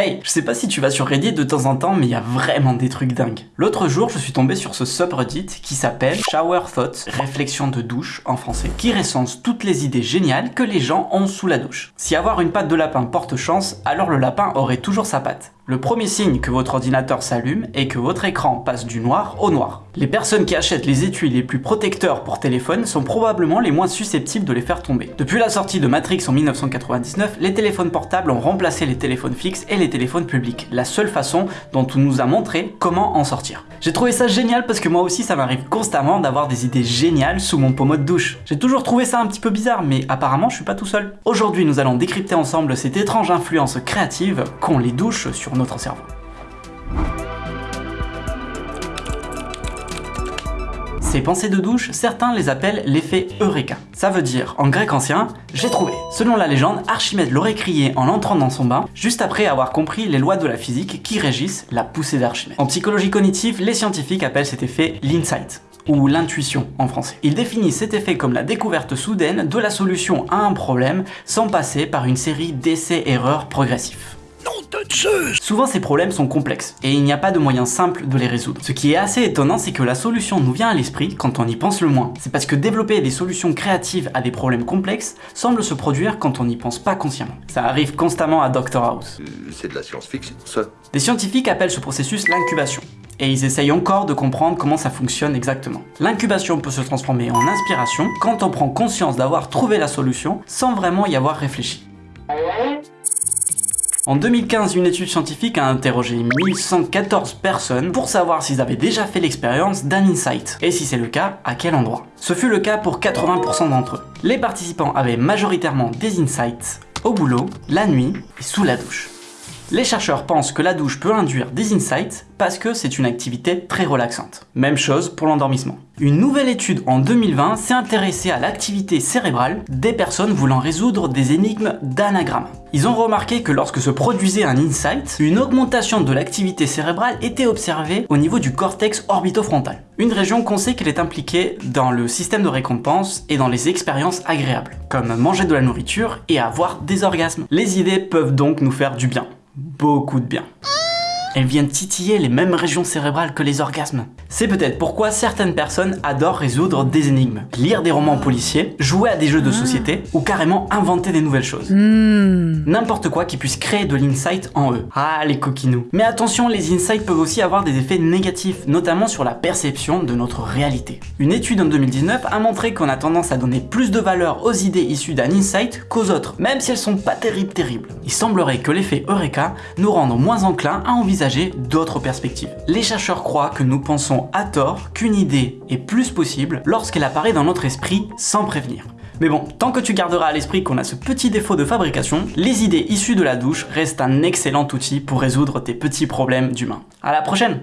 Hey, je sais pas si tu vas sur Reddit de temps en temps, mais il y a vraiment des trucs dingues. L'autre jour, je suis tombé sur ce subreddit qui s'appelle Shower Thoughts, réflexion de douche en français, qui recense toutes les idées géniales que les gens ont sous la douche. Si avoir une patte de lapin porte chance, alors le lapin aurait toujours sa patte. Le premier signe que votre ordinateur s'allume est que votre écran passe du noir au noir. Les personnes qui achètent les étuis les plus protecteurs pour téléphone sont probablement les moins susceptibles de les faire tomber. Depuis la sortie de Matrix en 1999, les téléphones portables ont remplacé les téléphones fixes et les téléphones publics, la seule façon dont on nous a montré comment en sortir. J'ai trouvé ça génial parce que moi aussi ça m'arrive constamment d'avoir des idées géniales sous mon pommeau de douche. J'ai toujours trouvé ça un petit peu bizarre, mais apparemment je suis pas tout seul. Aujourd'hui nous allons décrypter ensemble cette étrange influence créative qu'ont les douches sur notre cerveau. Ces pensées de douche, certains les appellent l'effet Eureka. Ça veut dire, en grec ancien, j'ai trouvé. Selon la légende, Archimède l'aurait crié en entrant dans son bain, juste après avoir compris les lois de la physique qui régissent la poussée d'Archimède. En psychologie cognitive, les scientifiques appellent cet effet l'insight ou l'intuition en français. Ils définissent cet effet comme la découverte soudaine de la solution à un problème sans passer par une série d'essais-erreurs progressifs. Souvent ces problèmes sont complexes, et il n'y a pas de moyen simple de les résoudre. Ce qui est assez étonnant, c'est que la solution nous vient à l'esprit quand on y pense le moins. C'est parce que développer des solutions créatives à des problèmes complexes semble se produire quand on n'y pense pas consciemment. Ça arrive constamment à Dr House. Euh, C'est de la science-fiction, ça. Des scientifiques appellent ce processus l'incubation. Et ils essayent encore de comprendre comment ça fonctionne exactement. L'incubation peut se transformer en inspiration quand on prend conscience d'avoir trouvé la solution sans vraiment y avoir réfléchi. En 2015, une étude scientifique a interrogé 1114 personnes pour savoir s'ils avaient déjà fait l'expérience d'un insight, et si c'est le cas, à quel endroit? Ce fut le cas pour 80% d'entre eux. Les participants avaient majoritairement des insights au boulot, la nuit et sous la douche. Les chercheurs pensent que la douche peut induire des insights parce que c'est une activité très relaxante. Même chose pour l'endormissement. Une nouvelle étude en 2020 s'est intéressée à l'activité cérébrale des personnes voulant résoudre des énigmes d'anagramme. Ils ont remarqué que lorsque se produisait un insight, une augmentation de l'activité cérébrale était observée au niveau du cortex orbitofrontal. Une région qu'on sait qu'elle est impliquée dans le système de récompense et dans les expériences agréables, comme manger de la nourriture et avoir des orgasmes. Les idées peuvent donc nous faire du bien beaucoup de bien. Elles viennent titiller les mêmes régions cérébrales que les orgasmes. C'est peut-être pourquoi certaines personnes adorent résoudre des énigmes, lire des romans policiers, jouer à des jeux de société ou carrément inventer des nouvelles choses. N'importe quoi qui puisse créer de l'insight en eux. Ah les coquinous. Mais attention, les insights peuvent aussi avoir des effets négatifs, notamment sur la perception de notre réalité. Une étude en 2019 a montré qu'on a tendance à donner plus de valeur aux idées issues d'un insight qu'aux autres, même si elles sont pas terribles terribles. Il semblerait que l'effet Eureka nous rende moins enclins à envisager d'autres perspectives. Les chercheurs croient que nous à tort qu'une idée est plus possible lorsqu'elle apparaît dans notre esprit sans prévenir. Mais bon, tant que tu garderas à l'esprit qu'on a ce petit défaut de fabrication, les idées issues de la douche restent un excellent outil pour résoudre tes petits problèmes d'humain. À la prochaine